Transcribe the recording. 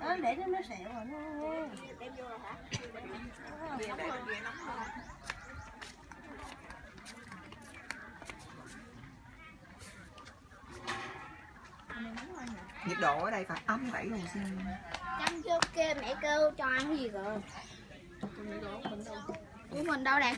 Đó, để nó nó sẹo rồi nó đem vô rồi hả? Nhiệt độ ở đây phải âm bảy độ C chăm chưa kêu mẹ kêu cho ăn gì rồi? Của mình đâu? Đây?